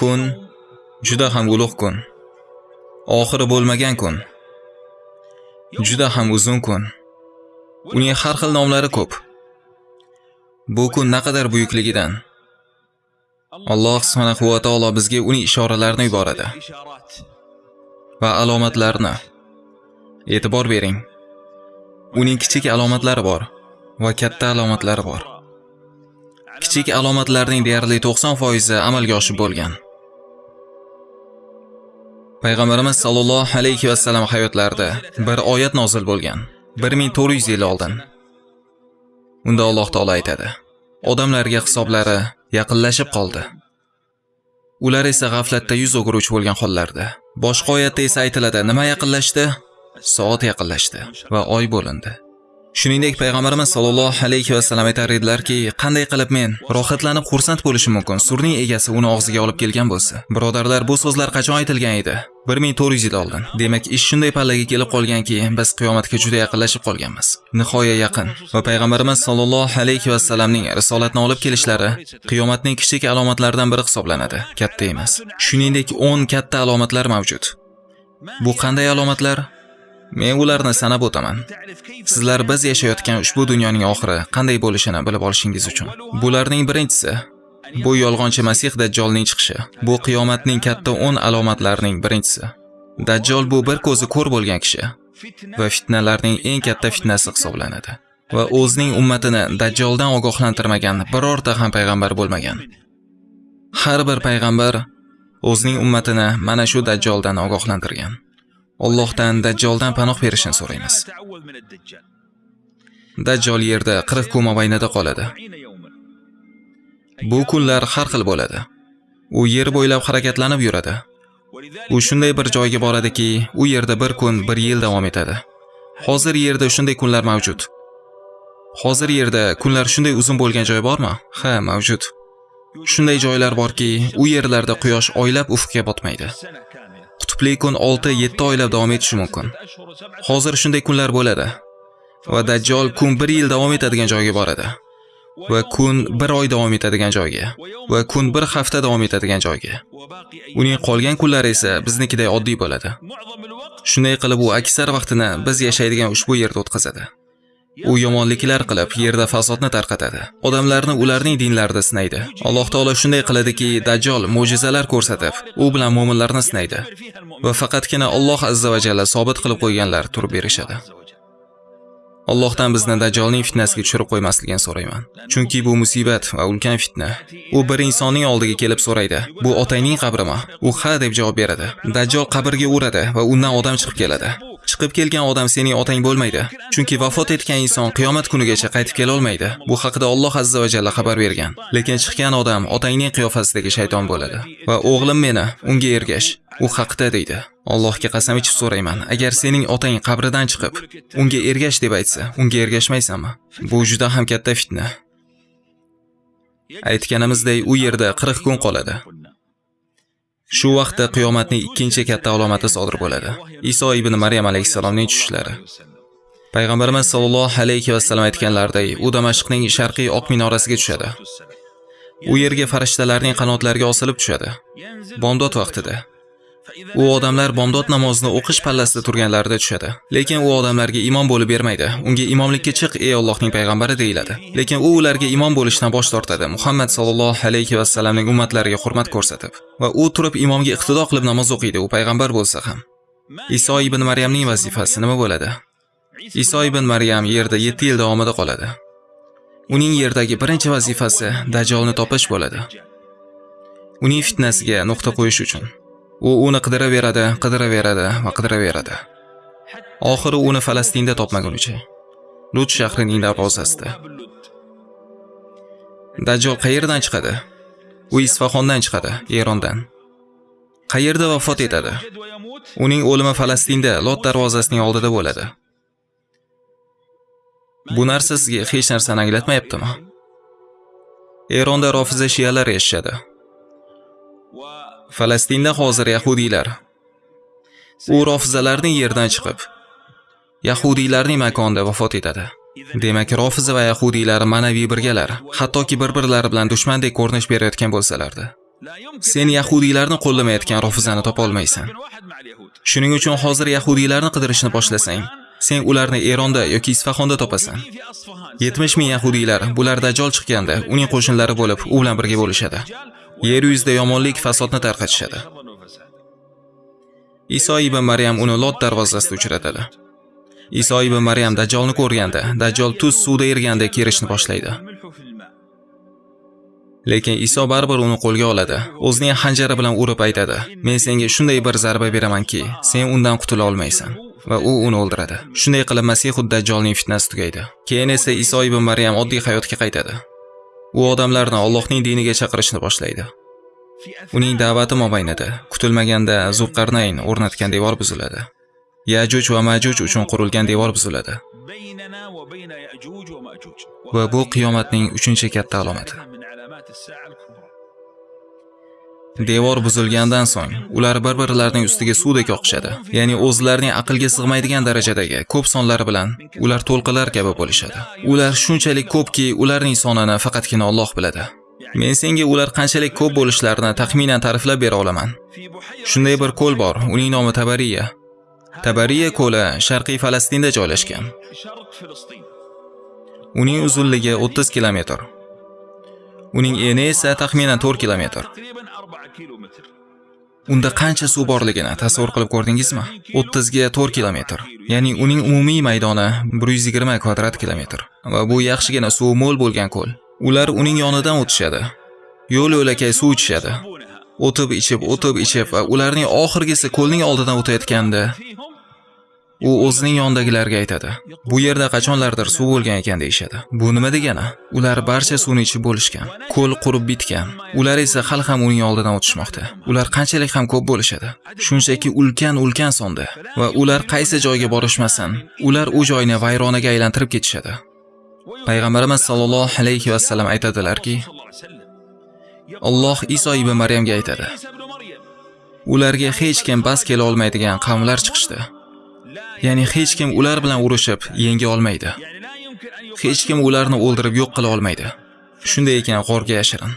Kun juda ham ulug' kun. Oxiri bo'lmagan kun. Juda ham uzun kun. Uning har xil nomlari ko'p. Bu kun naqadar buyukligidan Alloh subhanahu va taolo bizga uning ishoralarini yuboradi va alomatlarini. E'tibor bering. Uning kichik alomatlari bor va katta alomatlari bor. Kichik alomatlarning deyarli 90% amalga oshib bo'lgan. Payg'ambarimiz sallallohu alayhi va sallam hayotlarida bir oyat nozil bo'lgan. 1400 yil oldin. Unda Alloh taolo aytadi: Odamlarga hisoblari yaqinlashib qoldi. Ular esa g'aflatda yuz o'giruvchi bo'lgan hollarda. Boshqa oyatda esa aytiladi: Nima yaqinlashdi? Soat yaqinlashdi va oy bo'lindi. Shuningdek, payg'ambarimiz sollallohu alayhi va sallam aytar edilarki, qanday qilib men rohatlanib xursand bo'lishim mumkin? Surning egasi uni og'ziga olib kelgan bo'lsa. Birodarlar, bu so'zlar qachon aytilgan edi? 1400 yil oldin. Demak, ish shunday pallaga kelib qolganki, biz qiyomatga juda yaqinlashib qolganmiz. Nihoya yaqin va payg'ambarimiz sollallohu alayhi va sallamning risolatni olib kelishlari qiyomatning kichik alomatlaridan biri hisoblanadi, katta emas. Shuningdek, 10 katta alomatlar mavjud. Bu qanday alomatlar? Men ularni sanab o'taman. Sizlar biz yashayotgan ushbu dunyoning oxiri qanday bo'lishini bilib olishingiz uchun. Bularning birinchisi bu yolg'onchi Masih Dajjolning chiqishi. Bu qiyomatning katta 10 alomatlarining birinchisi. Dajjol bu bir ko'zi ko'r bo'lgan kishi va fitnalarning eng katta fitnasi hisoblanadi. Va o'zining ummatini Dajjoldan ogohlantirmagan birorta ham payg'ambar bo'lmagan. Har bir payg'ambar o'zining ummatini mana shu Dajjoldan ogohlantirgan. Allohdan Dajjoldan panoh berishini so'raymiz. Dajjol yerda 40 kun mobaynida qoladi. Bu kunlar har xil bo'ladi. U yer bo'ylab harakatlanib yuradi. U shunday bir joyga boradiki, u yerda bir kun, bir yil davom etadi. Hozir yerda shunday kunlar mavjud. Hozir yerda kunlar shunday uzun bo'lgan joy bormi? Ha, mavjud. Shunday joylar borki, u yerlarda quyosh oylab ufqga botmaydi. Qutbli kun 6-7 oylab davom etishi mumkin. Hozir shunday kunlar bo'ladi. Va Dajjal kun 1 yil davom etadigan joyga boradi. Va kun 1 oy davom etadigan joyga va kun 1 hafta davom etadigan joyga. Uning qolgan kunlari esa biznikiday oddiy bo'ladi. Shunday qilib u aksar vaqtini biz yashaydigan ushbu yerda o'tkazadi. U yomonliklar qilib, yerda fasodni tarqatadi. Odamlarni ularning dinlarida sinaydi. Alloh taolo shunday qiladiki, Dajjal mo'jizalar ko'rsatib, u bilan mu'minlarni sinaydi. Va faqatgina Alloh azza va jalla sobit qilib qo'yganlar turib berishadi. Allohdan bizni Dajjalning fitnasiga tushirib qo'ymasligini so'rayman. Chunki bu musibat va ulkan fitna. U bir insonning oldiga kelib so'raydi: "Bu otangning qabrimi?" U ha deb javob beradi. Dajjal qabrga uradi va undan odam chiqib keladi. Chiqib kelgan odam sening otang bo'lmaydi. Chunki vafot etgan inson qiyomat kunigacha qaytib kela olmaydi. Bu haqida Alloh azza va jalla xabar bergan. Lekin chiqqan odam otangning qiyofasidagi shayton bo'ladi. Va o'g'lim meni unga ergash. U haqda deydi. Allohga qasam ichib so'rayman, agar sening otang qabridan chiqib, unga ergash deb aytsa, unga ergashmaysanmi? Bu juda ham katta fitna. Aytganimizdek, u yerda 40 kun qoladi. Shu vaqtda qiyomatning ikkinchi katta alomati sodir bo'ladi. Iso ibn Maryam alayhisalomning tushishlari. Payg'ambarimiz sollallohu alayhi va sallam aytganlaridek, u Damashqning sharqiy oq minorasiga tushadi. U yerga farishtalarning qanotlariga osilib tushadi. Bomdod vaqtida. U odamlar bomdod namozini o'qish pallasida turganlarida tushadi. Lekin u odamlarga imom bo'lib bermaydi. Unga imomlikka chiq, ey Allohning payg'ambari deyiladi. Lekin u ularga imom bo'lishdan bosh tortadi. Muhammad sallallohu alayhi va sallamning ummatlariga hurmat ko'rsatib va u turib imomga iqtido qilib namoz o'qiydi, u payg'ambar bo'lsa ham. Iso ibn Maryamning vazifasi nima bo'ladi? Iso ibn Maryam yerda 7 yil davomida qoladi. Uning yerdagi birinchi vazifasi Dajjolni topish bo'ladi. Uning fitnasiga nuqta qo'yish uchun. U uni qidiraveradi, qidiraveradi va qidiraveradi. Oxiri uni Falastinda topmagunicha. Lut shahrining darvozasida. dajjol qayerdan chiqadi? U Isfahondan chiqadi, Erondan. Qayerda vafot etadi? Uning o'limi Falastinda, Lot darvozasining oldida bo'ladi. Bu narsa sizga hech narsani anglatmayaptimi? Eronda rofiza shiyalar yashashadi. Falastinda hozir yahudiylar. U rofizalarning yerdan chiqib yahudiylarning makonida vafot etadi. Demak, rofiza va yahudiylar ma'naviy birgalar, hattoki bir-birlari bilan dushmandek ko'rinish berayotgan bo'lsalardi sen yahudiylarni qo'llamayotgan rofizani topa olmaysan shuning uchun hozir yahudiylarni qidirishni boshlasang sen ularni eronda yoki isfahonda topasan 70 ming yahudiylar bular dajjol chiqqanda uning qo'shinlari bo'lib u bilan birga bo'lishadi yer yuzida yomonlik fasodni tarqatishadi. Iso ibn maryam uni lot darvozasida uchratadi. Iso ibn maryam dajjolni ko'rganda dajjol tuz suvda ergandek kerishni boshlaydi. Lekin iso baribir uni qo'lga oladi o'zining hanjari bilan urib aytadi men senga shunday bir zarba beramanki sen undan qutula olmaysan va u uni o'ldiradi. Shunday qilib masihud dajjolning fitnasi tugaydi. Keyin esa iso ibn maryam oddiy hayotga qaytadi. U odamlarni Allohning diniga chaqirishni boshlaydi. Uning da'vati mobaynida kutilmaganda zulqarnayn o'rnatgan devor buziladi. Yajuj va majuj uchun qurilgan devor buziladi. Va bu qiyomatning uchinchi katta alomati. Devor buzilgandan so'ng ular bir birlarining ustiga suvdek oqishadi. Ya'ni o'zlarining aqlga sig'maydigan darajadagi ko'p sonlari bilan ular to'lqinlar kabi bo'lishadi. Ular shunchalik ko'pki ularning sonini faqatgina Alloh biladi. Men senga ular qanchalik ko'p bo'lishlarini taxminan ta'riflab bera olaman. Shunday bir ko'l bor uning nomi tabariya. Tabariya ko'li sharqiy falastinda joylashgan. Uning uzunligi 30 kilometr. Uning eni esa taxminan 4 kilometr. Kilometr. Unda qancha suv borligini tasavvur qilib ko'rdingizmi? 30 ga 4 kilometr ya'ni uning umumiy maydoni 120 kvadrat kilometr. Va bu yaxshigina suv mo'l bo'lgan ko'l. Ular uning yonidan o'tishadi. Yo'l yo'lakay suv ichishadi. O'tib ichib o'tib ichib va ularning oxirgisi ko'lning oldidan o'tayotganda u o'zining yonidagilarga aytadi. Bu yerda qachonlardir suv bo'lgan ekan deyshadi. bu nima degani? Ular barcha suvni ichib bo'lishgan. Ko'l qurib bitgan. Ular esa hali ham uning oldidan o'tishmoqda. Ular qanchalik ham ko'p bo'lishadi? Shunchaki ulkan ulkan sonda. Va ular qaysi joyga borishmasin ular u joyni vayronaga aylantirib ketishadi. Payg'ambarimiz sallallohu alayhi va sallam aytadilarki, Alloh Iso ibn Maryamga aytadi. Ularga hech kim bas kela olmaydigan qavmlar chiqishdi. Ya'ni hech kim ular bilan urushib yenga olmaydi. Hech kim ularni o'ldirib yo'q qila olmaydi. Shunday ekan g'orga yashirin.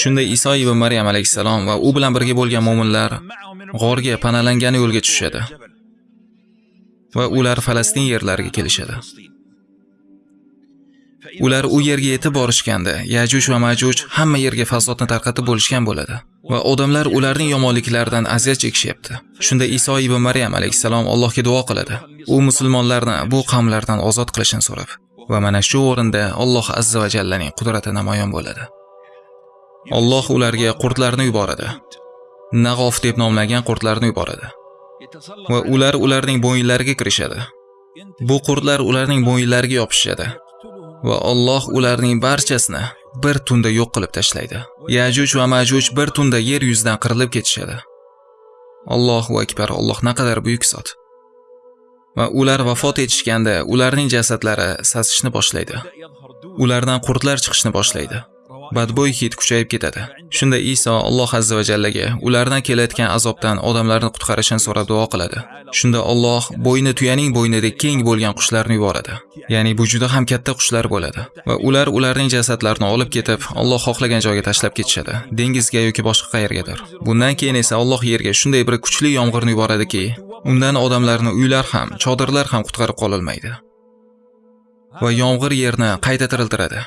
Shunda iso ibn maryam alayhissalom va u bilan birga bo'lgan mo'minlar g'orga panalangani yo'lga tushadi va ular falastin yerlariga kelishadi. Ular u yerga yetib borishganda yajuj va majuj hamma yerga fasodni tarqatib bo'lishgan bo'ladi. Va odamlar ularning yomonliklaridan aziyat chekishyapti shunda iso ibn maryam alayhissalom allohga duo qiladi. U musulmonlarni bu qavmlardan ozod qilishini so'rab va mana shu o'rinda alloh azza va jallaning qudrati namoyon bo'ladi. Alloh ularga qurtlarni yuboradi. Nag'of deb nomlangan qurtlarni yuboradi. Va ular ularning bo'yinlariga kirishadi. Bu qurtlar ularning bo'yinlariga yopishadi. Va Alloh ularning barchasini bir tunda yo'q qilib tashlaydi. Yajuj va Majuj bir tunda yer yuzidan qirilib ketishadi. Allohu akbar, Alloh naqadar buyuk zot. Va ular vafot etishganda ularning jasadlari sasishni boshlaydi. Ulardan qurtlar chiqishni boshlaydi. Badbo'y hid kuchayib ketadi. Shunda iso alloh azza va jallaga ulardan kelayotgan azobdan odamlarni qutqarishini so'rab duo qiladi. Shunda Alloh bo'yni tuyaning bo'ynidek keng bo'lgan qushlarni yuboradi. Ya'ni bu juda ham katta qushlar bo'ladi. Va ular ularning jasadlarini olib ketib Alloh xohlagan joyga tashlab ketishadi. Dengizga yoki boshqa qayergadir. Bundan keyin esa Alloh yerga shunday bir kuchli yomg'irni yuboradiki undan odamlarni uylar ham chodirlar ham qutqarib qololmaydi. Va yomg'ir yerni qayta tiriltiradi.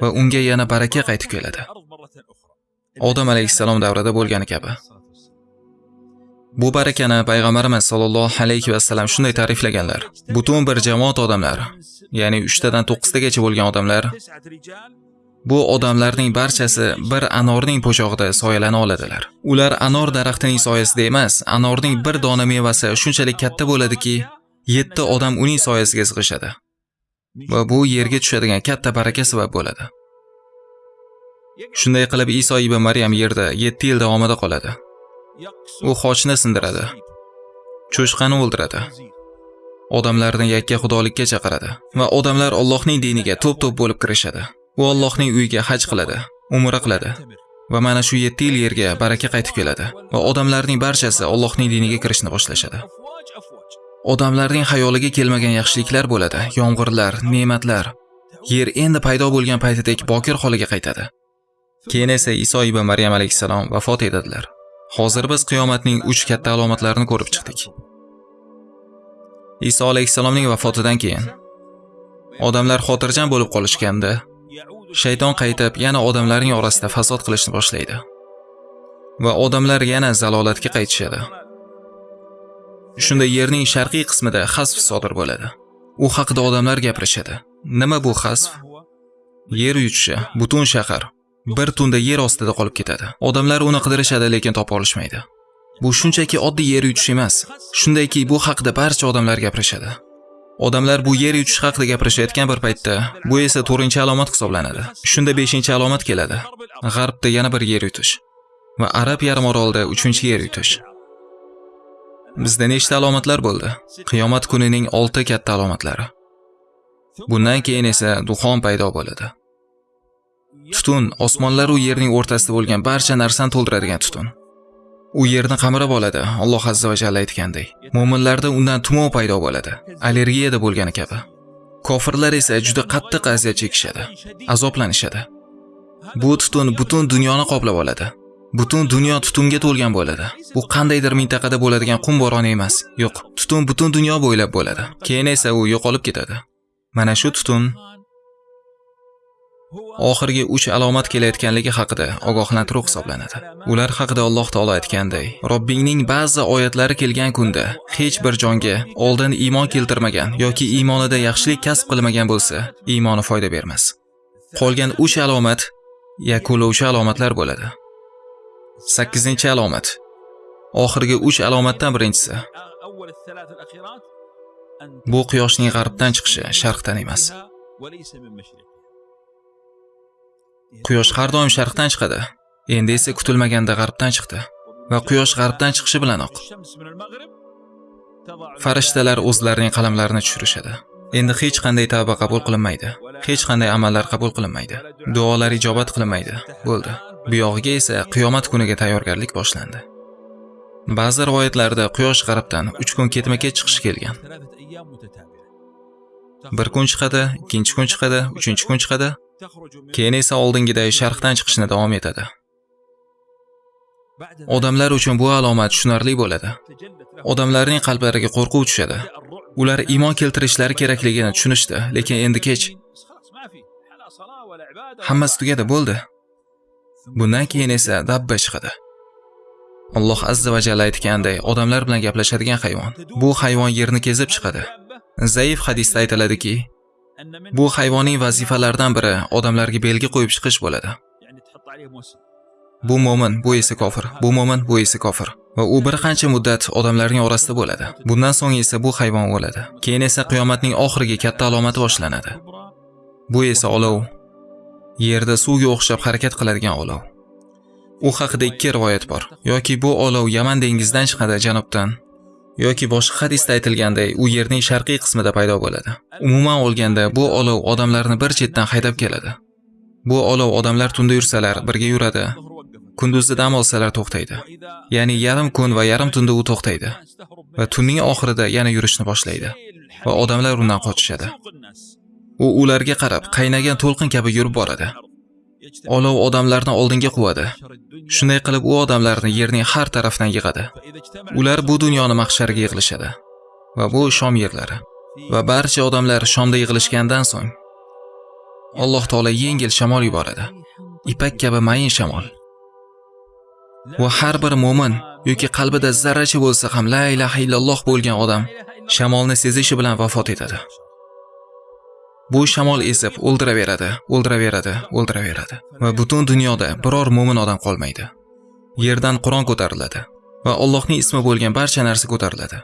Va unga yana baraka qaytib keladi. Odam alayhissalom davrida bo'lgani kabi. Bu barakani payg'ambarimiz sollallohu alayhi vasallam shunday ta'riflaganlar. Butun bir jamoat odamlar ya'ni 3 tadan 9 tagacha bo'lgan odamlar bu odamlarning barchasi bir anorning po'chog'ida soyalana oladilar. Ular anor daraxtining soyasida emas anorning bir dona mevasi shunchalik katta bo'ladiki 7 odam uning soyasiga sig'ishadi. Va bu yerga tushadigan katta baraka sabab bo'ladi. Shunday qilib Iso ibn Maryam yerda 7 yil davomida qoladi. U xochni sindiradi. Cho'chqani o'ldiradi. Odamlarni yakka xudolikka chaqiradi va odamlar Allohning diniga to'p-to'p bo'lib kirishadi. U Allohning uyiga haj qiladi, umra qiladi. Va mana shu 7 yil yerga baraka qaytib keladi va odamlarning barchasi Allohning diniga kirishni boshlashadi. Odamlarning xayoliga kelmagan yaxshiliklar bo'ladi. Yomg'irlar, ne'matlar. Yer endi paydo bo'lgan paytidek bokir holiga qaytadi. keyin esa iso ibn maryam alayhissalom vafot etadilar hozir biz qiyomatning 3 katta alomatlarini ko'rib chiqdik iso alayhissalomning vafotidan keyin odamlar xotirjam bo'lib qolishganda shayton qaytib yana odamlarning orasida fasod qilishni boshlaydi va odamlar yana zalolatga qaytishadi shunda yerning sharqiy qismida xasf sodir bo'ladi. U haqida odamlar gapirishadi. Nima bu xasf yer yutishi butun shahar bir tunda yer ostida qolib ketadi. Odamlar uni qidirishadi lekin topa olishmaydi. Bu shunchaki oddiy yer yutish emas. Shundayki bu haqida barcha odamlar gapirishadi. Odamlar bu yer yutish haqida gapirishayotgan bir paytda bu esa 4-alomat hisoblanadi. Shunda 5-alomat keladi. G'arbda yana bir yer yutish va arab yarim orolida uchinchi yer yutish. Bizda nechta alomatlar bo'ldi? Qiyomat kunining olti katta alomatlari. Bundan keyin esa duxon paydo bo'ladi. Tutun osmonlar u yerning o'rtasida bo'lgan barcha narsani to'ldiradigan tutun. U yerni qamrab oladi alloh azza va jalla aytgandek. Mo'minlarda undan tumov paydo bo'ladi allergiyada bo'lgani kabi. Kofirlar esa juda qattiq aziyat chekishadi azoblanishadi. Bu tutun butun dunyoni qoplab oladi. Butun dunyo tutunga to'lgan bo'ladi. Bu qandaydir mintaqada bo'ladigan qum bo'roni emas. Yo'q tutun butun dunyo bo'ylab bo'ladi. Keyin esa u yo'qolib ketadi. Mana shu tutun oxirgi uch alomat kelayotganligi haqida ogohlantiruv hisoblanadi. Ular haqida alloh taolo aytganday robbingning ba'zi oyatlari kelgan kunda hech bir jonga oldin iymon keltirmagan yoki iymonida yaxshilik kasb qilmagan bo'lsa iymoni foyda bermas. Qolgan uch alomat yakunlovchi alomatlar bo'ladi. Sakkizinchi alomat. Oxirgi uch alomatdan birinchisi. Bu quyoshning g'arbdan chiqishi sharqdan emas. Quyosh har doim sharqdan chiqadi. Endi esa kutilmaganda g'arbdan chiqdi va quyosh g'arbdan chiqishi bilanoq. Farishtalar o'zlarining qalamlarini tushirishadi. Endi hech qanday tavba qabul qilinmaydi. Hech qanday amallar qabul qilinmaydi. Duolar ijobat qilinmaydi. Bo'ldi. Buyog'iga esa qiyomat kuniga tayyorgarlik boshlandi. Ba'zi rivoyatlarda quyosh g'arbdan uch kun ketma ket chiqishi kelgan. Bir kun chiqadi ikkinchi kun chiqadi uchinchi kun chiqadi. Keyin esa oldingiday sharqdan chiqishni davom etadi. Odamlar uchun bu alomat tushunarli bo'ladi. Odamlarning qalblariga qo'rquv tushadi. Ular iymon keltirishlari kerakligini tushunishdi lekin endi kech. Hammasi tugadi bo'ldi. Bundan keyin esa dabba chiqadi. Alloh azza va jalla aytganday odamlar bilan gaplashadigan hayvon. Bu hayvon yerni kezib chiqadi. Zaif hadisda aytiladiki bu hayvonning vazifalaridan biri odamlarga belgi qo'yib chiqish bo'ladi. Bu mo'min bu esa kofir. Bu mo'min bu esa kofir. Va u bir qancha muddat odamlarning orasida bo'ladi. Bundan so'ng esa bu hayvon o'ladi. Keyin esa qiyomatning oxirgi katta alomati boshlanadi. Bu esa olov. Yerda suvga o'xshab harakat qiladigan olov. U haqida ikki rivoyat bor. Yoki bu olov yaman dengizidan chiqadi janubdan yoki boshqa hadisda aytilganday u yerning sharqiy qismida paydo bo'ladi. Umuman olganda bu olov odamlarni bir chetdan haydab keladi. Bu olov odamlar tunda yursalar birga yuradi. Kunduzda dam olsalar to'xtaydi. Ya'ni yarim kun va yarim tunda u to'xtaydi. Va tunning oxirida yana yurishni boshlaydi. Va odamlar undan qochishadi. U ularga qarab qaynagan to'lqin kabi yurib boradi. Olov odamlarni oldinga quvadi. Shunday qilib u odamlarni yerning har tarafidan yig'adi. Ular bu dunyoni mahsharga yig'ilishadi va bu shom yerlari va barcha odamlar shomda yig'ilishgandan so'ng alloh taolo yengil shamol yuboradi. Ipak kabi mayin shamol. Va har bir mu'min yoki qalbida zarracha bo'lsa ham la ilaha illalloh bo'lgan odam shamolni sezishi bilan vafot etadi. Bu shamol esib o'ldiraveradi o'ldiraveradi o'ldiraveradi. Va butun dunyoda biror mo'min odam qolmaydi. Yerdan qur'on ko'tariladi va allohning ismi bo'lgan barcha narsa ko'tariladi.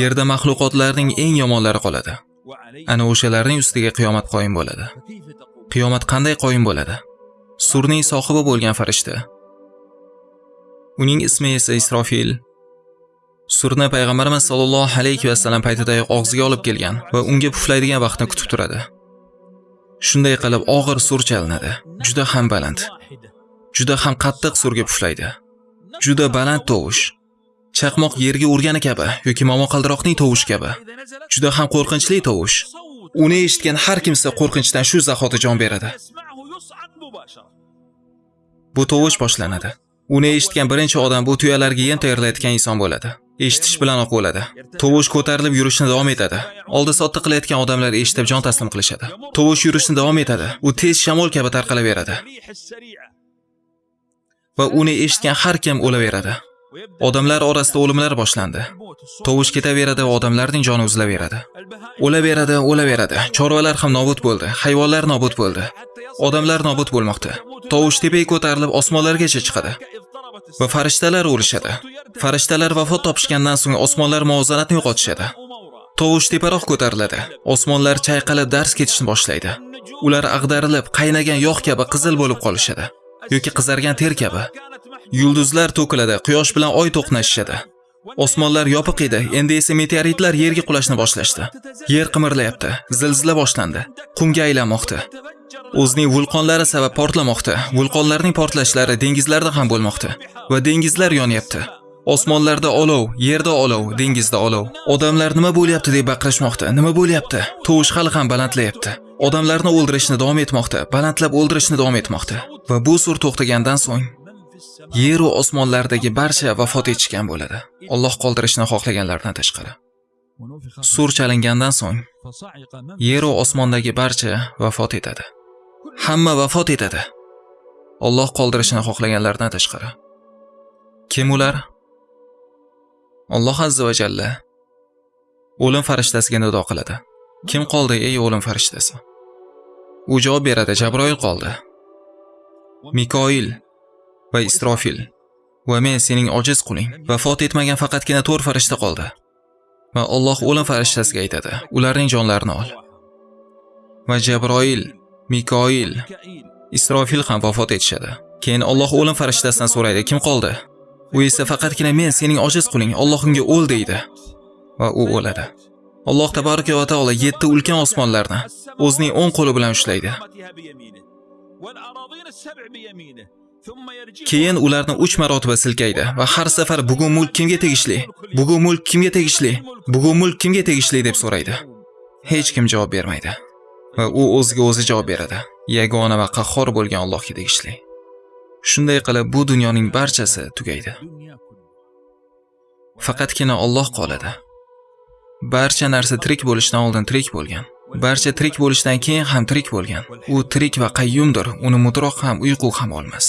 Yerda maxluqotlarning eng yomonlari qoladi. Ana o'shalarning ustiga qiyomat qoyim bo'ladi. Qiyomat qanday qoyim bo'ladi? Surning sohibi bo'lgan farishta. Uning ismi esa isrofil. Surna payg'ambarimiz sollallohu alayhi vasallam paytidayoq og'ziga olib kelgan va unga puflaydigan vaqtni kutib turadi shunday qilib og'ir sur chalinadi juda ham baland juda ham qattiq surga puflaydi juda baland tovush chaqmoq yerga urgani kabi yoki momaqaldiroqning tovushi kabi juda ham qo'rqinchli tovush uni eshitgan har kimsa qo'rqinchdan shu zahoti jon beradi Bu tovush boshlanadi. Uni eshitgan birinchi odam bu tuyalarga yem tayyorlayotgan inson bo'ladi. Eshitish bilanoq bo'ladi. Tovush ko'tarilib yurishni davom etadi. Oldi sotdi qilayotgan odamlar eshitib jon taslim qilishadi. Tovush yurishni davom etadi. U tez shamol kabi tarqalaveradi va uni eshitgan har kim o'laveradi. Odamlar orasida o'limlar boshlandi. Tovush ketaveradi va odamlarning joni uzilaveradi. O'laveradi, o'laveradi. Chorvalar ham nobud bo'ldi, hayvonlar nobud bo'ldi. Odamlar nobud bo'lmoqda. Tovush tepaga ko'tarilib osmonlargacha chiqadi. Va farishtalar o'lishadi. Farishtalar vafot topishgandan so'ng osmonlar muvozanatni yo'qotishadi. Tovush teparoq ko'tariladi. Osmonlar chayqalib dars ketishni boshlaydi. Ular ag'darilib, qaynagan yog' kabi qizil bo'lib qolishadi. yoki qizargan ter kabi. Yulduzlar to'kiladi, quyosh bilan oy to'qnashishadi. Osmonlar yopiq edi, endi esa meteoritlar yerga qulashni boshlashdi. Yer qimirlayapti, zilzila boshlandi, qumga aylanmoqda. O'zining vulqonlari sabab portlamoqda. Vulqonlarning portlashlari dengizlarda ham bo'lmoqda va dengizlar yonyapti. Osmonlarda olov, yerda olov, dengizda olov. Odamlar nima bo'lyapti deb baqirishmoqda. Nima bo'lyapti? Tovush hali ham balandlayapti. Odamlarni o'ldirishni davom etmoqda, balandlab o'ldirishni davom etmoqda. Va bu sur to'xtagandan so'ng yer va osmonlardagi barcha vafot etishgan bo'ladi. Alloh qoldirishni xohlaganlardan tashqari. Sur chalingandan so'ng yer va osmondagi barcha vafot etadi. Hamma vafot etadi. Alloh qoldirishni xohlaganlardan tashqari. Kim ular? Alloh azza va jalla o'lim farishtasiga nido qiladi. Kim qoldi ey o'lim farishtasi? U javob beradi, Jabroil qoldi. Mikoil va Isrofil va men sening ojiz quling. Vafot etmagan faqatgina 4 farishta qoldi. Va Alloh o'lim farishtasiga aytadi, ularning jonlarini ol. Va Jabroil, Mikoil, Isrofil ham vafot etishadi. Keyin Alloh o'lim farishtasidan so'raydi, kim qoldi? U esa faqatgina men sening ojiz quling, Alloh o'l deydi. Va u o'ladi. Alloh tabaraka va taolo 7 ulkan osmonlarni o'zining o'ng qo'li bilan ushlaydi. Keyin ularni 3 marotaba silkaydi va har safar bugun mulk kimga tegishli? Bugun mulk kimga tegishli? Bugun mulk kimga tegishli deb so'raydi. Hech kim javob bermaydi. Va u o'ziga o'zi javob beradi. Yagona va qahhor bo'lgan Allohga tegishli. Shunday qilib bu dunyoning barchasi tugaydi. Faqatgina Alloh qoladi. Barcha narsa tirik bo'lishdan oldin tirik bo'lgan. Barcha tirik bo'lishdan keyin ham tirik bo'lgan. U tirik va qayyumdir. Uni mutroq ham, uyqu ham olmas.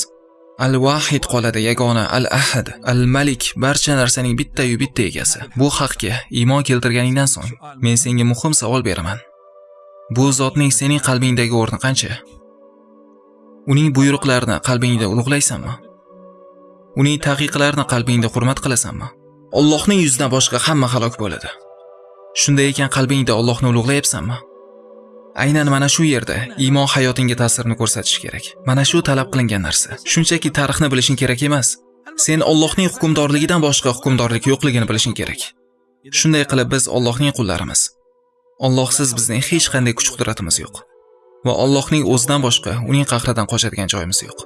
Al-Wahid qoladi yagona, Al-Ahad, Al-Malik barcha narsaning bitta-yu bitta egasi. Bu haqga iymon keltirganingdan so'ng men senga muhim savol beraman. Bu zotning sening qalbingdagi o'rni qancha? Uning buyruqlarini qalbingda ulug'laysanmi? Uning taqiqlarini qalbingda hurmat qilasanmi? Allohning yuzidan boshqa hamma halok bo'ladi. Shunday ekan qalbingda Allohni ulug'layapsanmi? Aynan mana shu yerda iymon hayotingga ta'sirini ko'rsatish kerak. Mana shu talab qilingan narsa. Shunchaki tarixni bilishing kerak emas. Sen Allohning hukmdorligidan boshqa hukmdorlik yo'qligini bilishing kerak. Shunday qilib biz Allohning qullarimiz. Allohsiz bizning hech qanday kuch-qudratimiz yo'q. Va Allohning o'zidan boshqa uning qahridan qochadigan joyimiz yo'q.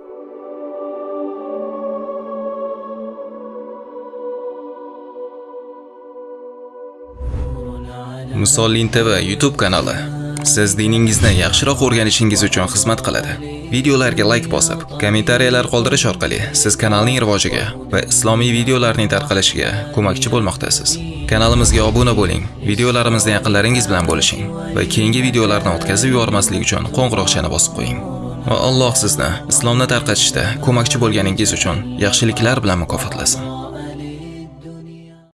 Musollin TV YouTube kanali siz diningizni yaxshiroq o'rganishingiz uchun xizmat qiladi. Videolarga like bosib, kommentariyalar qoldirish orqali siz kanalning rivojiga va islomiy videolarning tarqalishiga ko'makchi bo'lmoqdasiz. Kanalimizga obuna bo'ling, videolarimizni yaqinlaringiz bilan bo'lishing va keyingi videolarni o'tkazib yubormaslik uchun qo'ng'iroqchani bosib qo'ying. Va Alloh sizni islomni tarqatishda ko'makchi bo'lganingiz uchun yaxshiliklar bilan mukofotlasin.